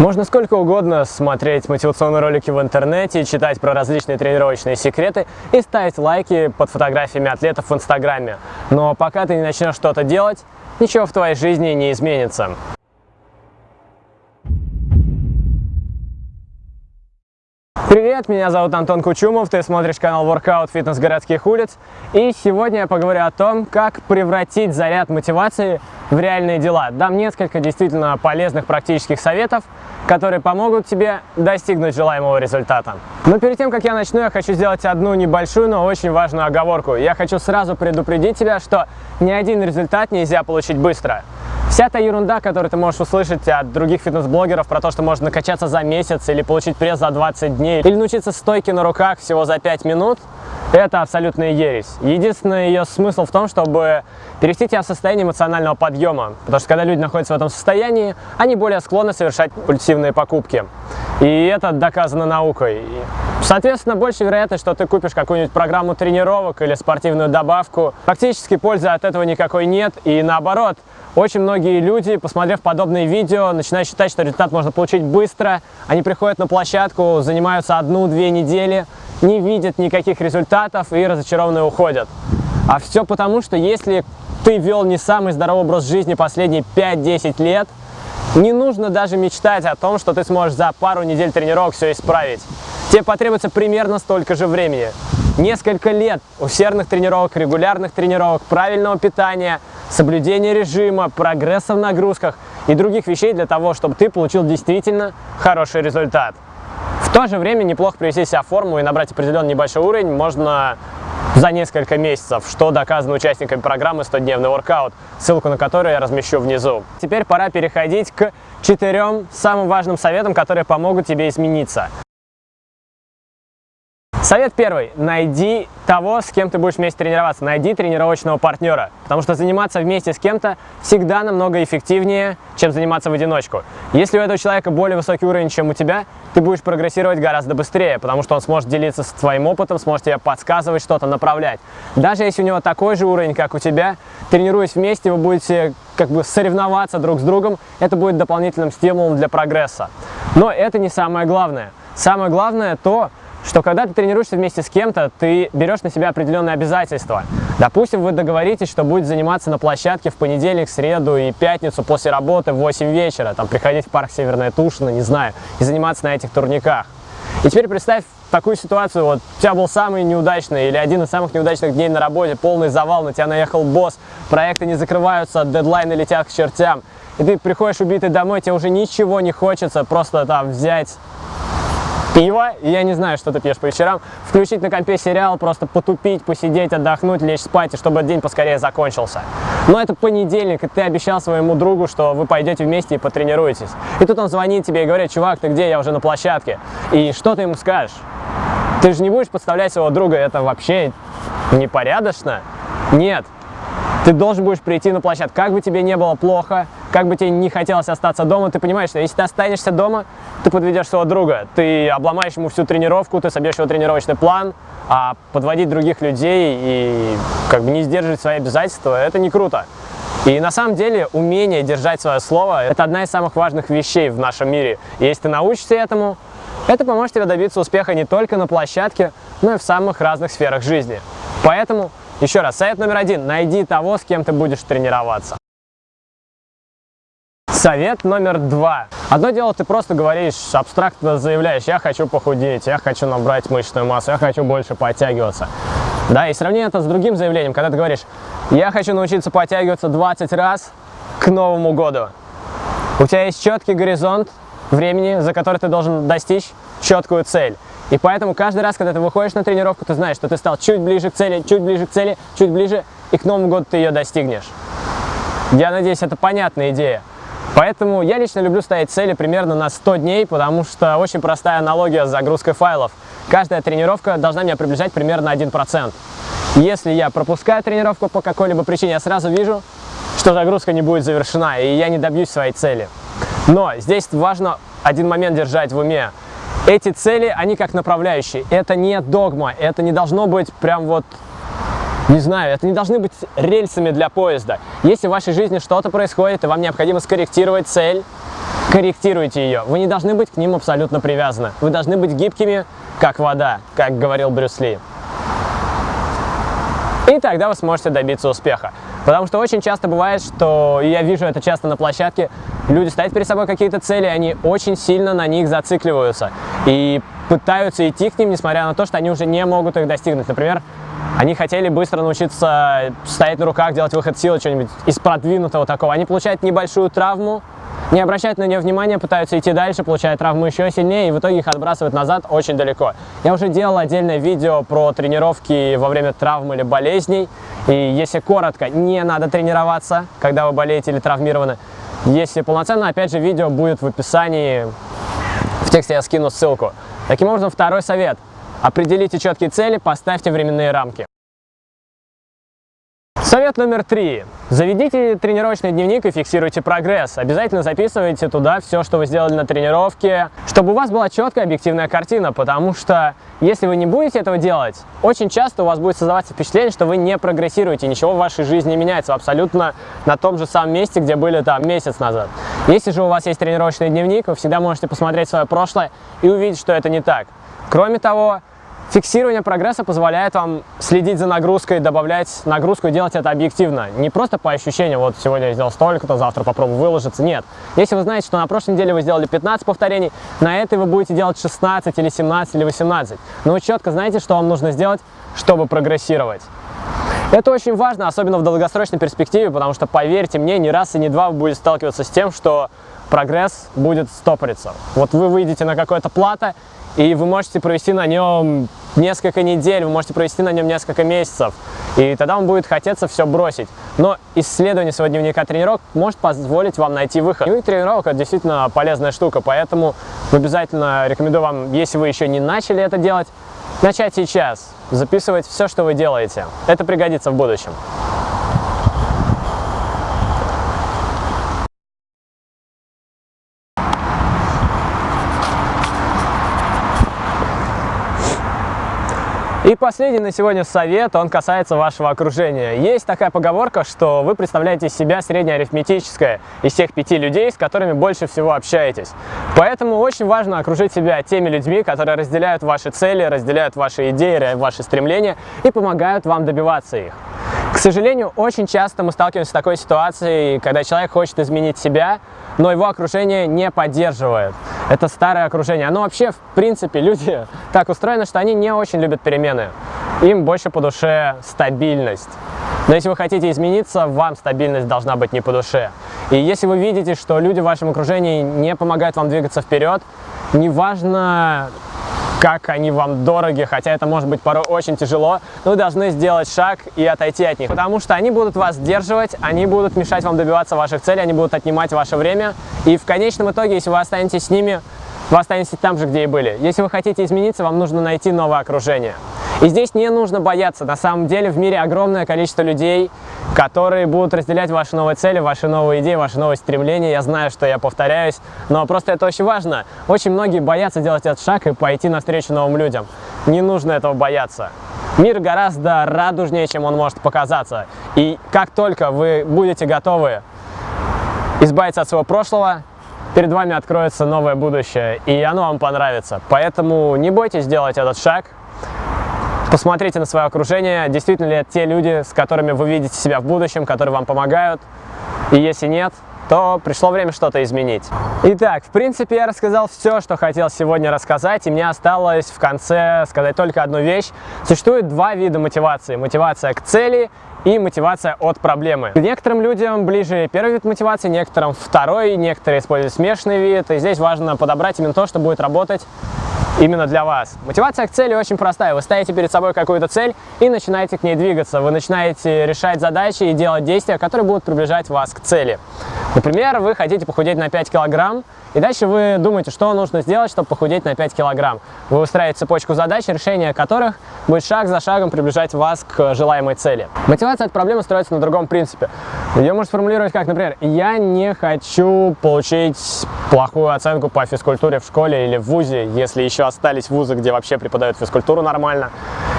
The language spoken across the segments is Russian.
Можно сколько угодно смотреть мотивационные ролики в интернете, читать про различные тренировочные секреты и ставить лайки под фотографиями атлетов в инстаграме. Но пока ты не начнешь что-то делать, ничего в твоей жизни не изменится. Привет, меня зовут Антон Кучумов, ты смотришь канал Workout Фитнес городских улиц. И сегодня я поговорю о том, как превратить заряд мотивации в реальные дела. Дам несколько действительно полезных практических советов, которые помогут тебе достигнуть желаемого результата. Но перед тем, как я начну, я хочу сделать одну небольшую, но очень важную оговорку. Я хочу сразу предупредить тебя, что ни один результат нельзя получить быстро. Вся та ерунда, которую ты можешь услышать от других фитнес-блогеров про то, что можно накачаться за месяц или получить пресс за 20 дней, или научиться стойке на руках всего за 5 минут, это абсолютная ересь. Единственный ее смысл в том, чтобы перевести тебя в состояние эмоционального подъема. Потому что когда люди находятся в этом состоянии, они более склонны совершать пульсивные покупки. И это доказано наукой. Соответственно, больше вероятность, что ты купишь какую-нибудь программу тренировок или спортивную добавку. Практически пользы от этого никакой нет. И наоборот, очень многие люди, посмотрев подобные видео, начинают считать, что результат можно получить быстро. Они приходят на площадку, занимаются одну-две недели, не видят никаких результатов и разочарованные уходят. А все потому, что если ты вел не самый здоровый образ жизни последние 5-10 лет, не нужно даже мечтать о том, что ты сможешь за пару недель тренировок все исправить. Тебе потребуется примерно столько же времени. Несколько лет усердных тренировок, регулярных тренировок, правильного питания – соблюдения режима, прогресса в нагрузках и других вещей для того, чтобы ты получил действительно хороший результат. То же время неплохо привести себя в форму и набрать определенный небольшой уровень можно за несколько месяцев, что доказано участниками программы 100-дневный воркаут, ссылку на которую я размещу внизу. Теперь пора переходить к четырем самым важным советам, которые помогут тебе измениться. Совет первый. Найди того, с кем ты будешь вместе тренироваться. Найди тренировочного партнера. Потому что заниматься вместе с кем-то всегда намного эффективнее, чем заниматься в одиночку. Если у этого человека более высокий уровень, чем у тебя, ты будешь прогрессировать гораздо быстрее, потому что он сможет делиться с твоим опытом, сможет тебе подсказывать что-то, направлять. Даже если у него такой же уровень, как у тебя, тренируясь вместе, вы будете как бы соревноваться друг с другом, это будет дополнительным стимулом для прогресса. Но это не самое главное. Самое главное то, что когда ты тренируешься вместе с кем-то, ты берешь на себя определенные обязательства. Допустим, вы договоритесь, что будете заниматься на площадке в понедельник, среду и пятницу после работы в 8 вечера, там приходить в парк Северная Тушина, не знаю, и заниматься на этих турниках. И теперь представь такую ситуацию, вот у тебя был самый неудачный или один из самых неудачных дней на работе, полный завал, на тебя наехал босс, проекты не закрываются, дедлайны летят к чертям, и ты приходишь убитый домой, тебе уже ничего не хочется, просто там взять пиво, и я не знаю, что ты пьешь по вечерам, включить на компе сериал, просто потупить, посидеть, отдохнуть, лечь спать, и чтобы день поскорее закончился. Но это понедельник, и ты обещал своему другу, что вы пойдете вместе и потренируетесь. И тут он звонит тебе и говорит, чувак, ты где, я уже на площадке. И что ты ему скажешь? Ты же не будешь подставлять своего друга, это вообще непорядочно? Нет. Ты должен будешь прийти на площадку, как бы тебе не было плохо, как бы тебе не хотелось остаться дома, ты понимаешь, что если ты останешься дома, ты подведешь своего друга, ты обломаешь ему всю тренировку, ты собьешь его тренировочный план, а подводить других людей и как бы не сдерживать свои обязательства, это не круто. И на самом деле умение держать свое слово – это одна из самых важных вещей в нашем мире. И если ты научишься этому, это поможет тебе добиться успеха не только на площадке, но и в самых разных сферах жизни. Поэтому, еще раз, совет номер один – найди того, с кем ты будешь тренироваться. Совет номер два. Одно дело, ты просто говоришь, абстрактно заявляешь, я хочу похудеть, я хочу набрать мышечную массу, я хочу больше подтягиваться. Да, и сравни это с другим заявлением, когда ты говоришь, я хочу научиться подтягиваться 20 раз к Новому году. У тебя есть четкий горизонт времени, за который ты должен достичь четкую цель. И поэтому каждый раз, когда ты выходишь на тренировку, ты знаешь, что ты стал чуть ближе к цели, чуть ближе к цели, чуть ближе, и к Новому году ты ее достигнешь. Я надеюсь, это понятная идея. Поэтому я лично люблю ставить цели примерно на 100 дней, потому что очень простая аналогия с загрузкой файлов. Каждая тренировка должна меня приближать примерно 1%. Если я пропускаю тренировку по какой-либо причине, я сразу вижу, что загрузка не будет завершена, и я не добьюсь своей цели. Но здесь важно один момент держать в уме. Эти цели, они как направляющие. Это не догма, это не должно быть прям вот не знаю, это не должны быть рельсами для поезда. Если в вашей жизни что-то происходит, и вам необходимо скорректировать цель, корректируйте ее. Вы не должны быть к ним абсолютно привязаны. Вы должны быть гибкими, как вода, как говорил Брюс Ли. И тогда вы сможете добиться успеха. Потому что очень часто бывает, что, и я вижу это часто на площадке, люди ставят перед собой какие-то цели, они очень сильно на них зацикливаются. И пытаются идти к ним, несмотря на то, что они уже не могут их достигнуть. Например, они хотели быстро научиться стоять на руках, делать выход силы, что-нибудь из продвинутого такого. Они получают небольшую травму, не обращают на нее внимания, пытаются идти дальше, получают травму еще сильнее, и в итоге их отбрасывают назад очень далеко. Я уже делал отдельное видео про тренировки во время травм или болезней, и если коротко, не надо тренироваться, когда вы болеете или травмированы. Если полноценно, опять же, видео будет в описании, в тексте я скину ссылку. Таким образом, второй совет. Определите четкие цели, поставьте временные рамки. Совет номер три. Заведите тренировочный дневник и фиксируйте прогресс. Обязательно записывайте туда все, что вы сделали на тренировке, чтобы у вас была четкая объективная картина, потому что если вы не будете этого делать, очень часто у вас будет создаваться впечатление, что вы не прогрессируете, ничего в вашей жизни не меняется, абсолютно на том же самом месте, где были там месяц назад. Если же у вас есть тренировочный дневник, вы всегда можете посмотреть свое прошлое и увидеть, что это не так. Кроме того, Фиксирование прогресса позволяет вам следить за нагрузкой, добавлять нагрузку и делать это объективно. Не просто по ощущениям, вот сегодня я сделал столько-то, завтра попробую выложиться. Нет. Если вы знаете, что на прошлой неделе вы сделали 15 повторений, на этой вы будете делать 16 или 17 или 18. Но вы четко знаете, что вам нужно сделать, чтобы прогрессировать. Это очень важно, особенно в долгосрочной перспективе, потому что, поверьте мне, не раз и не два вы будете сталкиваться с тем, что прогресс будет стопориться. Вот вы выйдете на какое-то плато, и вы можете провести на нем несколько недель, вы можете провести на нем несколько месяцев, и тогда вам будет хотеться все бросить. Но исследование своего дневника тренировок может позволить вам найти выход. Дневник тренировок – это действительно полезная штука, поэтому обязательно рекомендую вам, если вы еще не начали это делать, начать сейчас, записывать все, что вы делаете. Это пригодится в будущем. И последний на сегодня совет, он касается вашего окружения. Есть такая поговорка, что вы представляете себя среднеарифметическое из тех пяти людей, с которыми больше всего общаетесь. Поэтому очень важно окружить себя теми людьми, которые разделяют ваши цели, разделяют ваши идеи, ваши стремления и помогают вам добиваться их. Сожалению, очень часто мы сталкиваемся с такой ситуацией, когда человек хочет изменить себя, но его окружение не поддерживает. Это старое окружение. Оно вообще, в принципе, люди так устроены, что они не очень любят перемены. Им больше по душе стабильность. Но если вы хотите измениться, вам стабильность должна быть не по душе. И если вы видите, что люди в вашем окружении не помогают вам двигаться вперед, неважно, как они вам дороги, хотя это может быть порой очень тяжело, но вы должны сделать шаг и отойти от них, потому что они будут вас сдерживать, они будут мешать вам добиваться ваших целей, они будут отнимать ваше время, и в конечном итоге, если вы останетесь с ними, вы останетесь там же, где и были. Если вы хотите измениться, вам нужно найти новое окружение. И здесь не нужно бояться. На самом деле в мире огромное количество людей, которые будут разделять ваши новые цели, ваши новые идеи, ваши новые стремления. Я знаю, что я повторяюсь, но просто это очень важно. Очень многие боятся делать этот шаг и пойти навстречу новым людям. Не нужно этого бояться. Мир гораздо радужнее, чем он может показаться. И как только вы будете готовы избавиться от своего прошлого, перед вами откроется новое будущее, и оно вам понравится. Поэтому не бойтесь сделать этот шаг, Посмотрите на свое окружение, действительно ли это те люди, с которыми вы видите себя в будущем, которые вам помогают. И если нет, то пришло время что-то изменить. Итак, в принципе, я рассказал все, что хотел сегодня рассказать, и мне осталось в конце сказать только одну вещь. Существует два вида мотивации. Мотивация к цели и мотивация от проблемы. Некоторым людям ближе первый вид мотивации, некоторым второй, некоторые используют смешанный вид, и здесь важно подобрать именно то, что будет работать именно для вас. Мотивация к цели очень простая. Вы ставите перед собой какую-то цель и начинаете к ней двигаться. Вы начинаете решать задачи и делать действия, которые будут приближать вас к цели. Например, вы хотите похудеть на 5 килограмм, и дальше вы думаете, что нужно сделать, чтобы похудеть на 5 килограмм. Вы устраиваете цепочку задач, решение которых будет шаг за шагом приближать вас к желаемой цели. Мотивация от проблемы строится на другом принципе. Ее можно сформулировать как, например, я не хочу получить плохую оценку по физкультуре в школе или в ВУЗе, если еще остались вузы, где вообще преподают физкультуру нормально.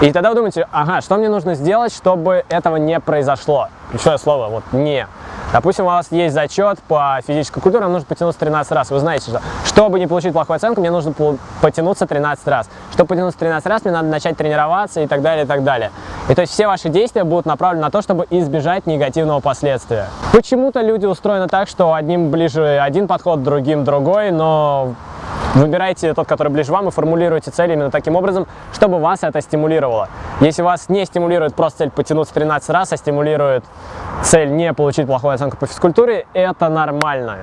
И тогда вы думаете, ага, что мне нужно сделать, чтобы этого не произошло? Ключевое слово, вот «не». Допустим, у вас есть зачет по физической культуре, вам нужно потянуться 13 раз. Вы знаете, что чтобы не получить плохую оценку, мне нужно потянуться 13 раз. Чтобы потянуться 13 раз, мне надо начать тренироваться и так далее, и так далее. И то есть все ваши действия будут направлены на то, чтобы избежать негативного последствия. Почему-то люди устроены так, что одним ближе один подход, другим другой, но Выбирайте тот, который ближе вам, и формулируйте цель именно таким образом, чтобы вас это стимулировало. Если вас не стимулирует просто цель потянуться 13 раз, а стимулирует цель не получить плохую оценку по физкультуре, это нормально.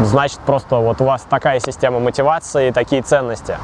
Значит, просто вот у вас такая система мотивации и такие ценности.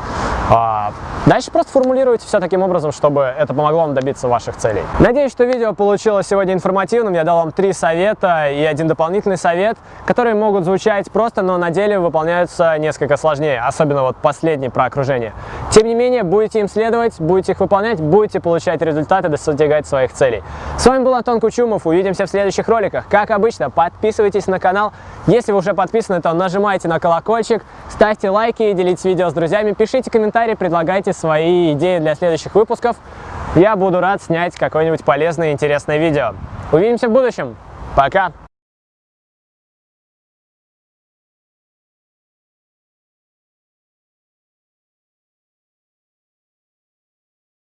А, дальше просто формулируйте все таким образом, чтобы это помогло вам добиться ваших целей. Надеюсь, что видео получилось сегодня информативным. Я дал вам три совета и один дополнительный совет, которые могут звучать просто, но на деле выполняются несколько сложнее, особенно вот последний про окружение. Тем не менее, будете им следовать, будете их выполнять, будете получать результаты, достигать своих целей. С вами был Антон Кучумов, увидимся в следующих роликах. Как обычно, подписывайтесь на канал. Если вы уже подписаны, то нажимайте на колокольчик, ставьте лайки, делитесь видео с друзьями, пишите комментарии предлагайте свои идеи для следующих выпусков. Я буду рад снять какое-нибудь полезное и интересное видео. Увидимся в будущем. Пока!